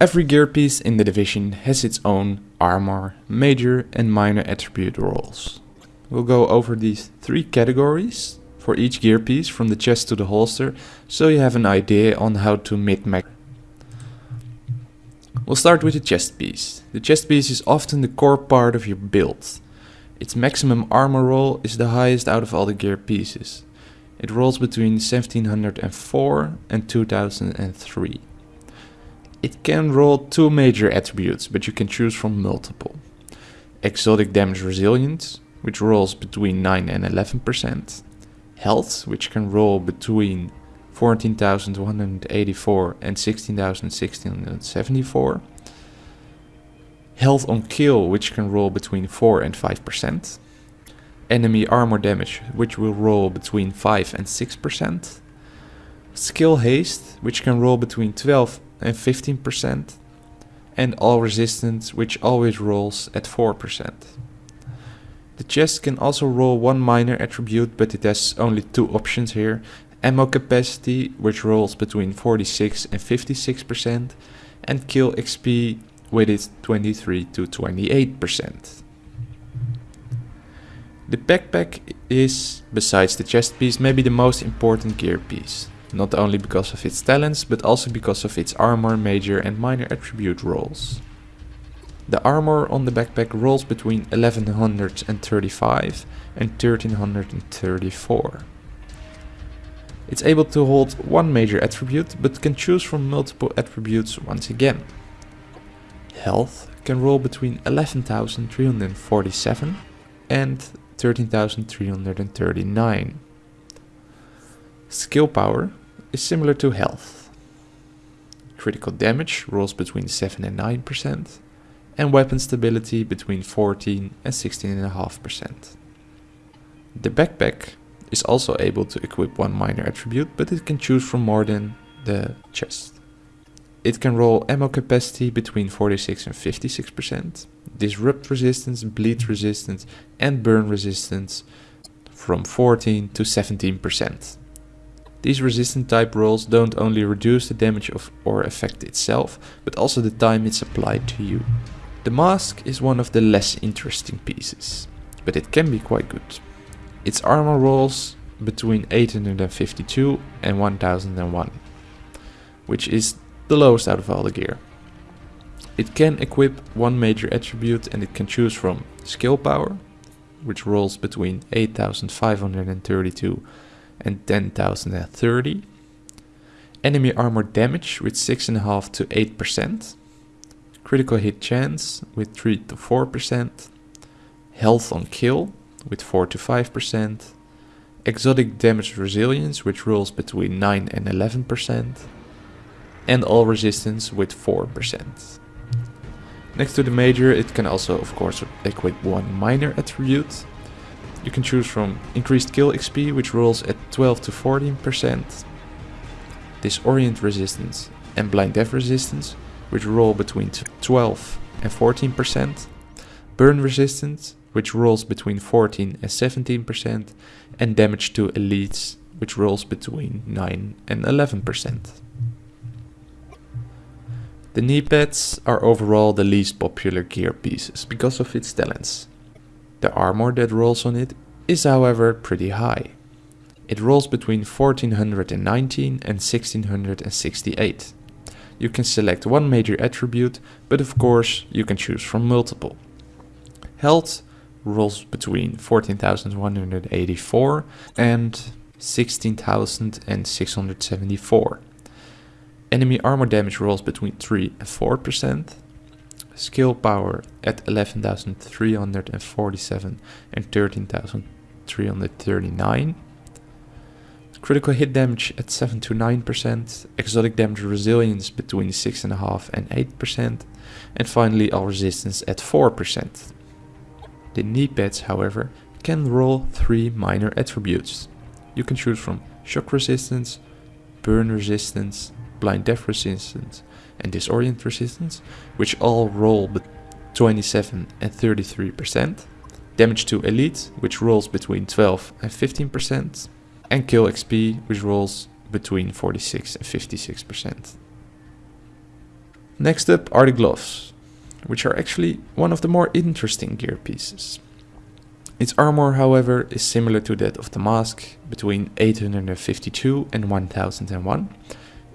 Every gear piece in the division has its own armor, major and minor attribute rolls. We'll go over these three categories for each gear piece from the chest to the holster so you have an idea on how to min-max. We'll start with the chest piece. The chest piece is often the core part of your build. Its maximum armor roll is the highest out of all the gear pieces. It rolls between 1704 and 2003. It can roll two major attributes, but you can choose from multiple. Exotic damage resilience, which rolls between 9 and 11%. Health, which can roll between 14,184 and 16,674. Health on kill, which can roll between 4 and 5%. Enemy armor damage, which will roll between 5 and 6%. Skill haste, which can roll between 12 and 15%. And all resistance, which always rolls at 4%. The chest can also roll one minor attribute, but it has only two options here. Ammo capacity, which rolls between 46 and 56%, and kill XP with its 23 to 28%. The backpack is, besides the chest piece, maybe the most important gear piece. Not only because of its talents, but also because of its armor, major and minor attribute rolls. The armor on the backpack rolls between 1135 and 1334. It's able to hold one major attribute, but can choose from multiple attributes once again. Health can roll between 11,347 and 13,339. Skill power is similar to health. Critical damage rolls between 7 and 9%, and weapon stability between 14 and 16.5%. The backpack is also able to equip one minor attribute, but it can choose from more than the chest. It can roll ammo capacity between 46 and 56%, disrupt resistance, bleed resistance and burn resistance from 14 to 17%. These resistant type rolls don't only reduce the damage of or effect itself, but also the time it's applied to you. The mask is one of the less interesting pieces, but it can be quite good. Its armor rolls between 852 and 1001, which is the lowest out of all the gear. It can equip one major attribute and it can choose from skill power, which rolls between 8532 and 10,030. Enemy armor damage with 6.5 to 8%. Critical hit chance with 3 to 4%. Health on kill with 4 to 5%. Exotic damage resilience which rolls between 9 and 11%. And all resistance with 4%. Next to the major it can also of course equip one minor attribute you can choose from increased kill XP, which rolls at 12 to 14%, disorient resistance and blind/deaf resistance, which roll between 12 and 14%, burn resistance, which rolls between 14 and 17%, and damage to elites, which rolls between 9 and 11%. The knee pads are overall the least popular gear pieces because of its talents. The armor that rolls on it is however pretty high. It rolls between 1419 and 1668. You can select one major attribute, but of course you can choose from multiple. Health rolls between 14,184 and 16,674. Enemy armor damage rolls between 3 and 4% skill power at 11,347 and 13,339. Critical hit damage at 7 to 9%, exotic damage resilience between 6.5 and 8%, and finally all resistance at 4%. The knee pads, however, can roll three minor attributes. You can choose from shock resistance, burn resistance, blind/deaf resistance, and disorient resistance, which all roll between 27 and 33%, damage to elite, which rolls between 12 and 15%, and kill XP, which rolls between 46 and 56%. Next up are the gloves, which are actually one of the more interesting gear pieces. Its armor, however, is similar to that of the mask, between 852 and 1001.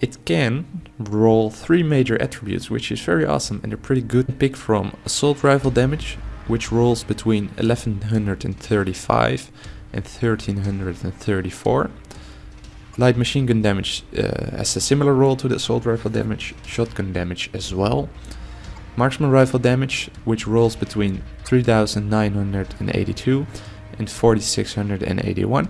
It can roll three major attributes, which is very awesome and a pretty good pick from assault rifle damage, which rolls between 1135 and 1334. Light machine gun damage uh, has a similar roll to the assault rifle damage, shotgun damage as well. Marksman rifle damage, which rolls between 3982 and 4681.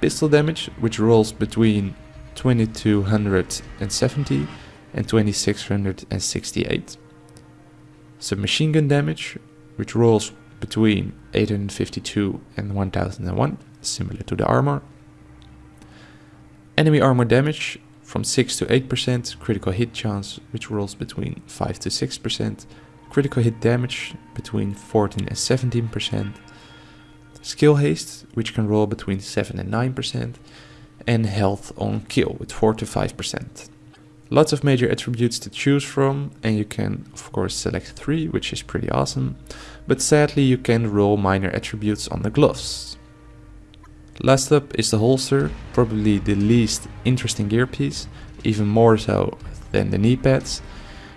Pistol damage, which rolls between 2270 and 2668. Submachine gun damage, which rolls between 852 and 1001, similar to the armor. Enemy armor damage from 6 to 8%, critical hit chance, which rolls between 5 to 6%, critical hit damage between 14 and 17%, skill haste, which can roll between 7 and 9%, and health on kill with 4 to 5%. Lots of major attributes to choose from and you can of course select 3 which is pretty awesome, but sadly you can roll minor attributes on the gloves. Last up is the holster, probably the least interesting gear piece, even more so than the knee pads.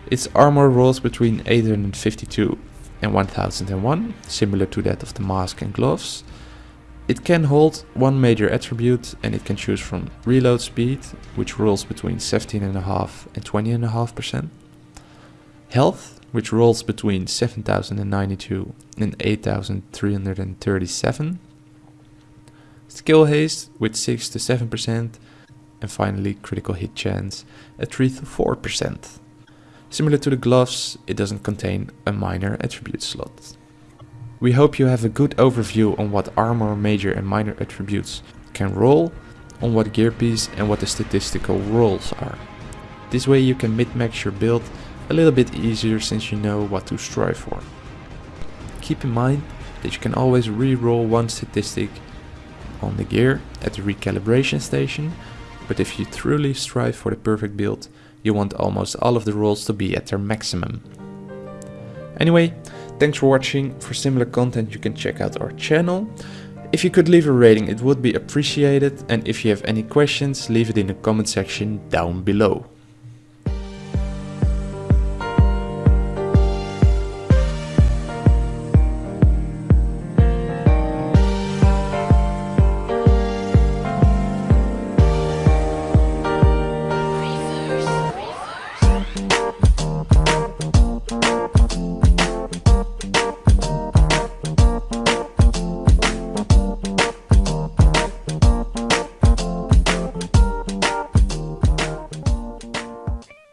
Its armor rolls between 852 and 1001, similar to that of the mask and gloves. It can hold one major attribute and it can choose from reload speed, which rolls between 17.5 and 20.5%. Health, which rolls between 7092 and 8337. Skill haste with 6 to 7%. And finally critical hit chance at 3 to 4%. Similar to the gloves, it doesn't contain a minor attribute slot. We hope you have a good overview on what armor major and minor attributes can roll, on what gear piece and what the statistical rolls are. This way you can min-max your build a little bit easier since you know what to strive for. Keep in mind that you can always re-roll one statistic on the gear at the recalibration station, but if you truly strive for the perfect build, you want almost all of the rolls to be at their maximum. Anyway, Thanks for watching. For similar content you can check out our channel. If you could leave a rating it would be appreciated and if you have any questions leave it in the comment section down below.